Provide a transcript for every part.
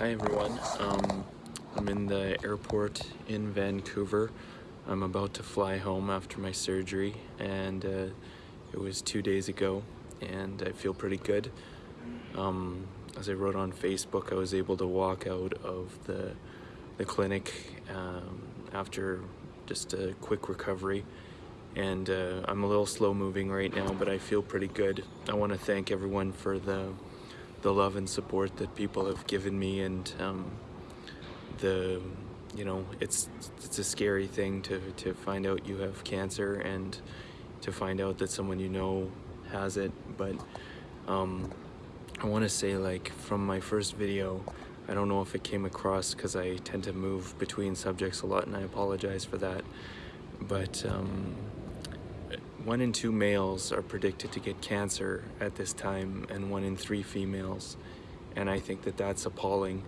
Hi everyone. Um, I'm in the airport in Vancouver. I'm about to fly home after my surgery and uh, it was two days ago and I feel pretty good. Um, as I wrote on Facebook, I was able to walk out of the, the clinic um, after just a quick recovery and uh, I'm a little slow moving right now but I feel pretty good. I want to thank everyone for the the love and support that people have given me and um, the you know it's it's a scary thing to to find out you have cancer and to find out that someone you know has it. But um, I want to say like from my first video I don't know if it came across because I tend to move between subjects a lot and I apologize for that. But um, one in two males are predicted to get cancer at this time and one in three females. And I think that that's appalling.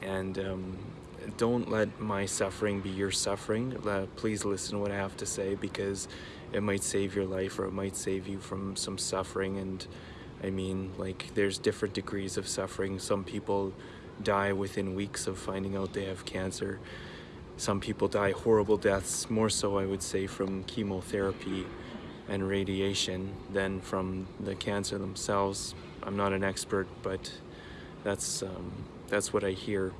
And um, don't let my suffering be your suffering. Uh, please listen to what I have to say because it might save your life or it might save you from some suffering. And I mean like there's different degrees of suffering. Some people die within weeks of finding out they have cancer. Some people die horrible deaths more so I would say from chemotherapy and radiation than from the cancer themselves. I'm not an expert, but that's um, that's what I hear.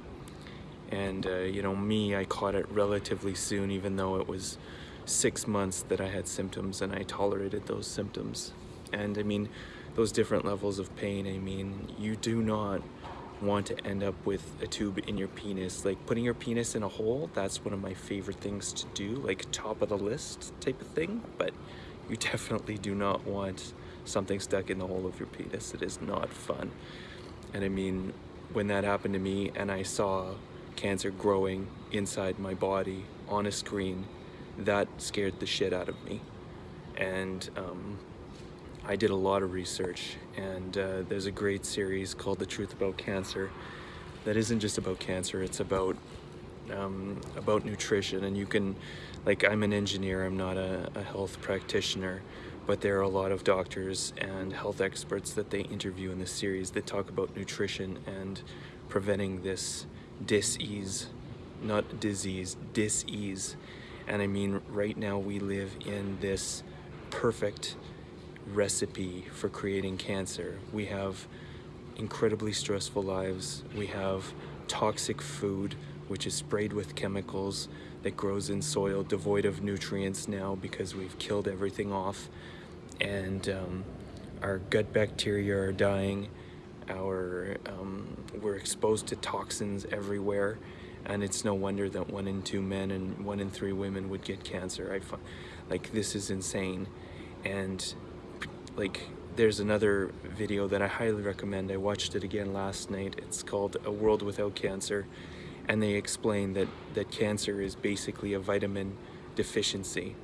And uh, you know, me, I caught it relatively soon, even though it was six months that I had symptoms, and I tolerated those symptoms. And I mean, those different levels of pain. I mean, you do not want to end up with a tube in your penis. Like putting your penis in a hole, that's one of my favorite things to do, like top of the list type of thing. But you definitely do not want something stuck in the hole of your penis. It is not fun. And I mean, when that happened to me and I saw cancer growing inside my body on a screen, that scared the shit out of me. And um, I did a lot of research and uh, there's a great series called The Truth About Cancer that isn't just about cancer, it's about um, about nutrition and you can like I'm an engineer I'm not a, a, health practitioner but there are a lot of doctors and health experts that they interview in this series that talk about nutrition and preventing this dis-ease not disease dis-ease. And I mean right now we live in this perfect recipe for creating cancer. We have incredibly stressful lives. We have toxic food which is sprayed with chemicals that grows in soil devoid of nutrients now because we've killed everything off. And um, our gut bacteria are dying. Our um, we're exposed to toxins everywhere. And it's no wonder that one in two men and one in three women would get cancer. I find like this is insane. And like there's another video that I highly recommend. I watched it again last night. It's called a world without cancer and they explain that, that cancer is basically a vitamin deficiency,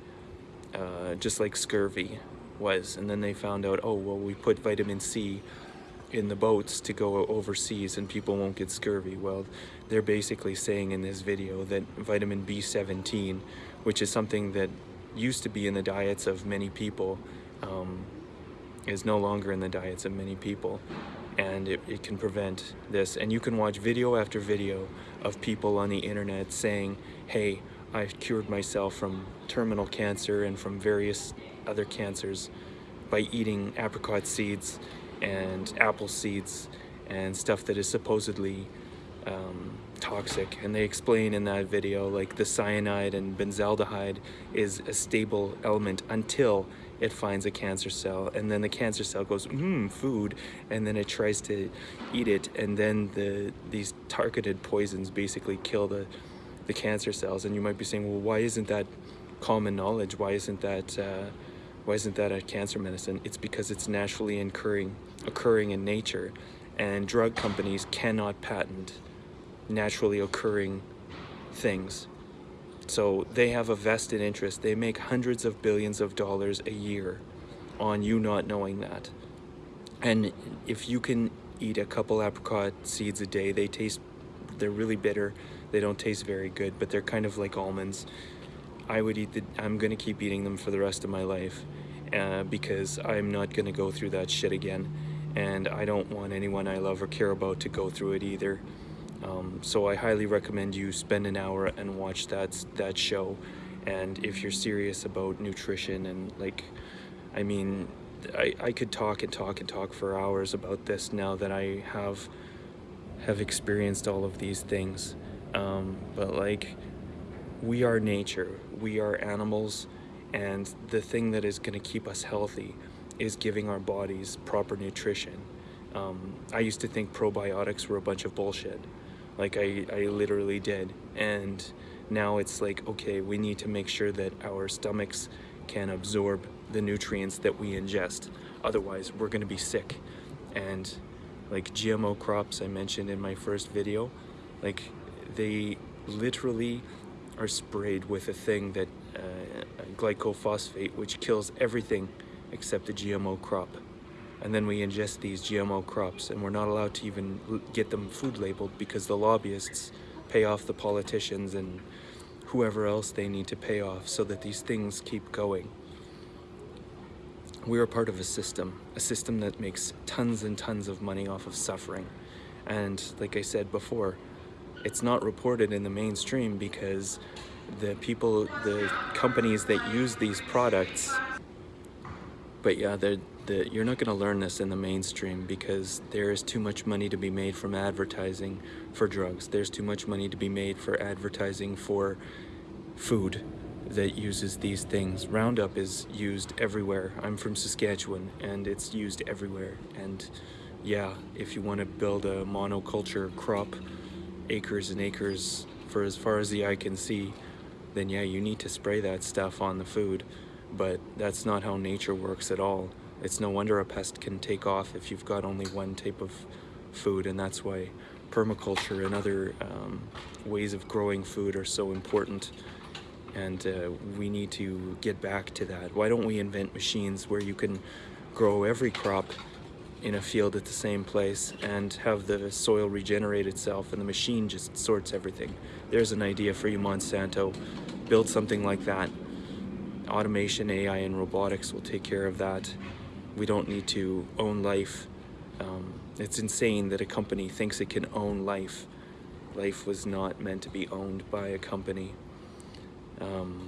uh, just like scurvy was. And then they found out, oh, well, we put vitamin C in the boats to go overseas and people won't get scurvy. Well, they're basically saying in this video that vitamin B17, which is something that used to be in the diets of many people, um, is no longer in the diets of many people and it, it can prevent this. And you can watch video after video of people on the internet saying, hey, I've cured myself from terminal cancer and from various other cancers by eating apricot seeds and apple seeds and stuff that is supposedly um, toxic and they explain in that video like the cyanide and benzaldehyde is a stable element until it finds a cancer cell and then the cancer cell goes mmm food and then it tries to eat it and then the these targeted poisons basically kill the the cancer cells and you might be saying well why isn't that common knowledge? Why isn't that uh, why isn't that a cancer medicine? It's because it's naturally occurring occurring in nature and drug companies cannot patent naturally occurring things so they have a vested interest. They make hundreds of billions of dollars a year on you not knowing that. And if you can eat a couple apricot seeds a day, they taste, they're really bitter. They don't taste very good, but they're kind of like almonds. I would eat the, I'm gonna keep eating them for the rest of my life uh, because I'm not gonna go through that shit again. And I don't want anyone I love or care about to go through it either. Um, so I highly recommend you spend an hour and watch that that show. And if you're serious about nutrition and like, I mean, I, I could talk and talk and talk for hours about this now that I have have experienced all of these things. Um, but like, we are nature, we are animals, and the thing that is going to keep us healthy is giving our bodies proper nutrition. Um, I used to think probiotics were a bunch of bullshit. Like I, I literally did. And now it's like, okay, we need to make sure that our stomachs can absorb the nutrients that we ingest. Otherwise, we're gonna be sick. And like GMO crops I mentioned in my first video, like they literally are sprayed with a thing that uh, glycophosphate, which kills everything except the GMO crop. And then we ingest these GMO crops and we're not allowed to even get them food labeled because the lobbyists pay off the politicians and whoever else they need to pay off so that these things keep going. We are part of a system, a system that makes tons and tons of money off of suffering. And like I said before, it's not reported in the mainstream because the people, the companies that use these products, but yeah, they're, the, you're not going to learn this in the mainstream because there is too much money to be made from advertising for drugs. There's too much money to be made for advertising for food that uses these things. Roundup is used everywhere. I'm from Saskatchewan and it's used everywhere. And yeah, if you want to build a monoculture crop, acres and acres for as far as the eye can see, then yeah, you need to spray that stuff on the food. But that's not how nature works at all. It's no wonder a pest can take off if you've got only one type of food, and that's why permaculture and other um, ways of growing food are so important and uh, we need to get back to that. Why don't we invent machines where you can grow every crop in a field at the same place and have the soil regenerate itself and the machine just sorts everything. There's an idea for you Monsanto. Build something like that. Automation, AI, and robotics will take care of that. We don't need to own life. Um, it's insane that a company thinks it can own life. Life was not meant to be owned by a company. Um,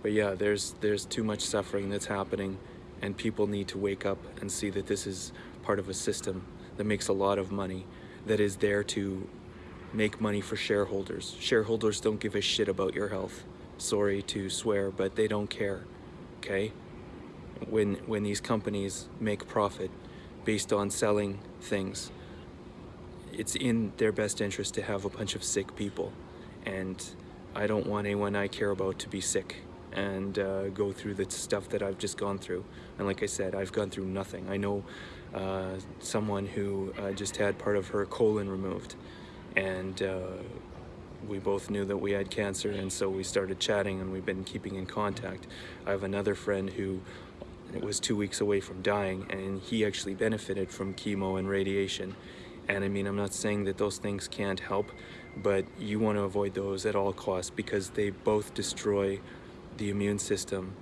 but yeah, there's there's too much suffering that's happening, and people need to wake up and see that this is part of a system that makes a lot of money, that is there to make money for shareholders. Shareholders don't give a shit about your health. Sorry to swear, but they don't care. Okay? When when these companies make profit based on selling things, it's in their best interest to have a bunch of sick people. And I don't want anyone I care about to be sick and uh, go through the stuff that I've just gone through. And like I said, I've gone through nothing. I know uh, someone who uh, just had part of her colon removed and uh, we both knew that we had cancer and so we started chatting and we've been keeping in contact. I have another friend who was two weeks away from dying and he actually benefited from chemo and radiation and I mean, I'm not saying that those things can't help, but you want to avoid those at all costs because they both destroy the immune system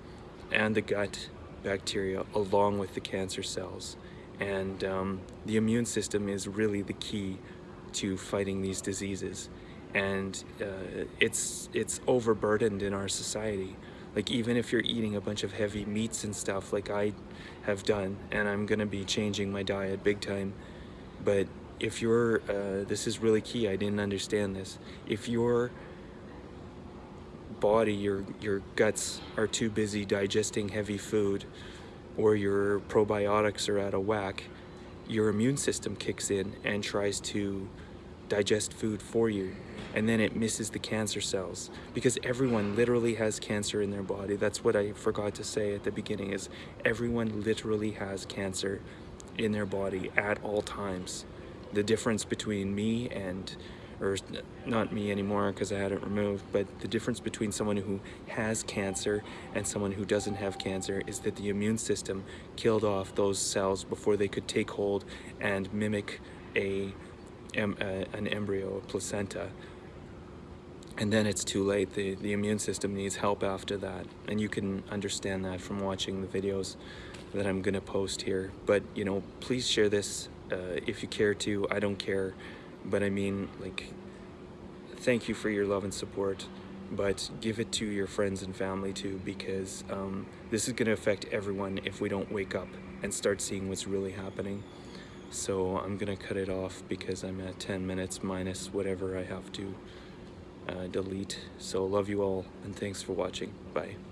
and the gut bacteria along with the cancer cells. And um, the immune system is really the key to fighting these diseases. And uh, it's, it's overburdened in our society. Like even if you're eating a bunch of heavy meats and stuff like I have done, and I'm gonna be changing my diet big time, but if your uh, this is really key I didn't understand this if your body your your guts are too busy digesting heavy food or your probiotics are out of whack your immune system kicks in and tries to digest food for you and then it misses the cancer cells. Because everyone literally has cancer in their body. That's what I forgot to say at the beginning is everyone literally has cancer in their body at all times. The difference between me and or not me anymore because I had it removed, but the difference between someone who has cancer and someone who doesn't have cancer is that the immune system killed off those cells before they could take hold and mimic a, an embryo, a placenta. And then it's too late. The, the immune system needs help after that. And you can understand that from watching the videos that I'm gonna post here. But, you know, please share this uh, if you care to. I don't care, but I mean, like, thank you for your love and support. But give it to your friends and family too, because um, this is going to affect everyone if we don't wake up and start seeing what's really happening. So I'm gonna cut it off because I'm at 10 minutes minus whatever I have to uh, delete. So love you all and thanks for watching. Bye.